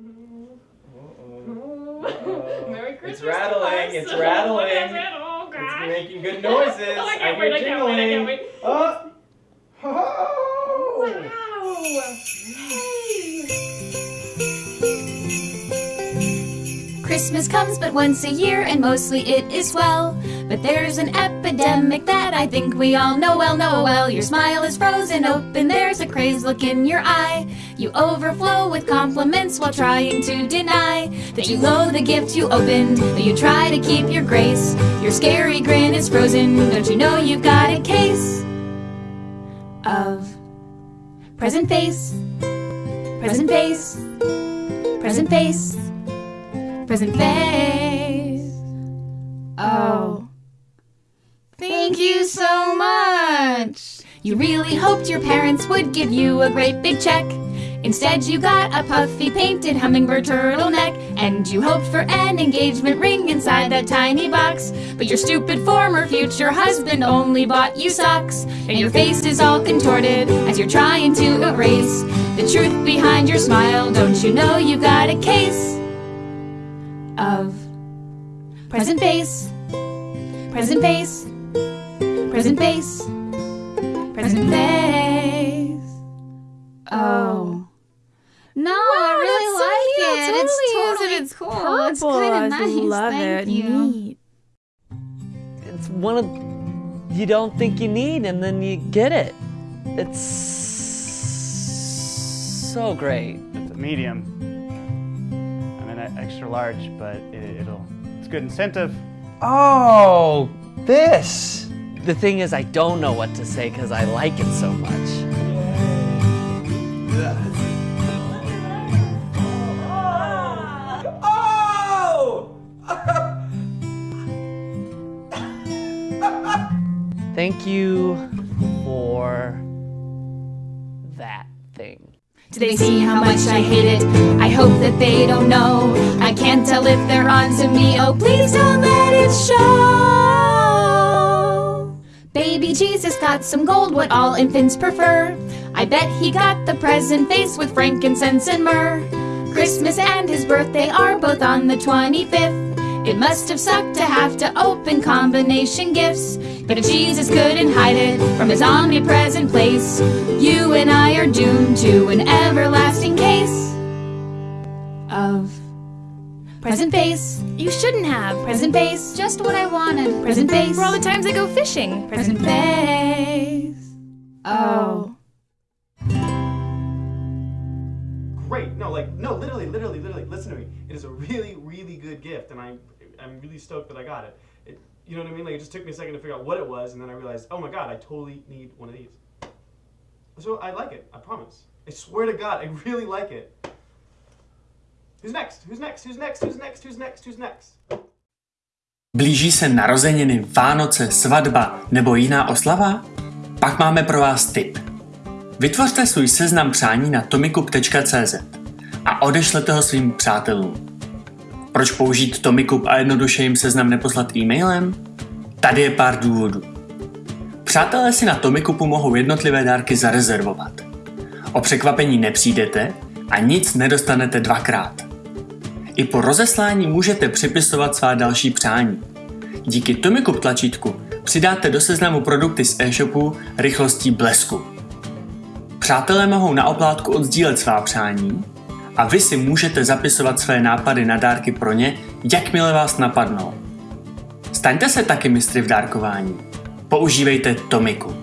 Merry Christmas. It's rattling, oh oh oh it's rattling. Is it? Oh, It's making good noises. Oh, I can't I wait, I can't wait, I can't jingling. wait. Oh. Oh. Wow. Christmas comes but once a year, and mostly it is swell. But there's an epidemic that I think we all know well, know well. Your smile is frozen open, there's a crazed look in your eye. You overflow with compliments while trying to deny that you loathe the gift you opened. But you try to keep your grace. Your scary grin is frozen, don't you know you've got a case of present face, present face, present face present face. Oh. Thank you so much. You really hoped your parents would give you a great big check. Instead, you got a puffy painted hummingbird turtleneck. And you hoped for an engagement ring inside that tiny box. But your stupid former future husband only bought you socks. And your face is all contorted as you're trying to erase the truth behind your smile. Don't you know you got a case? Of present face, present face, present face, present face. Oh. No, I really that's so like cute. it. It's It's totally. It's cool. purple. It's kind of nice. I love Thank it. you. Neat. It's one of you don't think you need, and then you get it. It's so great. It's a medium. I'm an extra large, but it, it'll. It's good incentive. Oh, this. The thing is, I don't know what to say because I like it so much. Oh! Thank you for that thing. Do they see how much I hate it? I hope that they don't know. Can't tell if they're on to me. Oh, please don't let it show. Baby Jesus got some gold, what all infants prefer. I bet he got the present face with frankincense and myrrh. Christmas and his birthday are both on the 25th. It must have sucked to have to open combination gifts. But if Jesus couldn't hide it from his omnipresent place, you and I are doomed to an everlasting case of present face. You shouldn't have present face. Just what I wanted. Present face. For all the times I go fishing. Present face. Oh. Great. No, like no, literally, literally, literally. Listen to me. It is a really, really good gift, and I, I'm really stoked that I got it. it. You know what I mean? Like it just took me a second to figure out what it was, and then I realized, oh my god, I totally need one of these. So I like it. I promise. I swear to God, I really like it. Who's next? Who's next? Who's next? Who's next? Who's next? Who's next? Blíží se narozeniny, Vánoce, svatba nebo jiná oslava? Pak máme pro vás tip. Vytvořte svůj seznam přání na tomikup.cz a odešlete ho svým přátelům. Proč použít Tomikup a jednoduše jim seznam neposlat e-mailem? Tady je pár důvodů. Přátelé si na Tomikupu mohou jednotlivé dárky zarezervovat. O překvapení nepřijdete a nic nedostanete dvakrát. I po rozeslání můžete připisovat svá další přání. Díky Tomikup tlačítku přidáte do seznamu produkty z e-shopu rychlostí blesku. Přátelé mohou na oplátku oddsdílet svá přání a vy si můžete zapisovat své nápady na dárky pro ně, jakmile vás napadnou. Staňte se taky mistry v dárkování. Používejte Tomikup.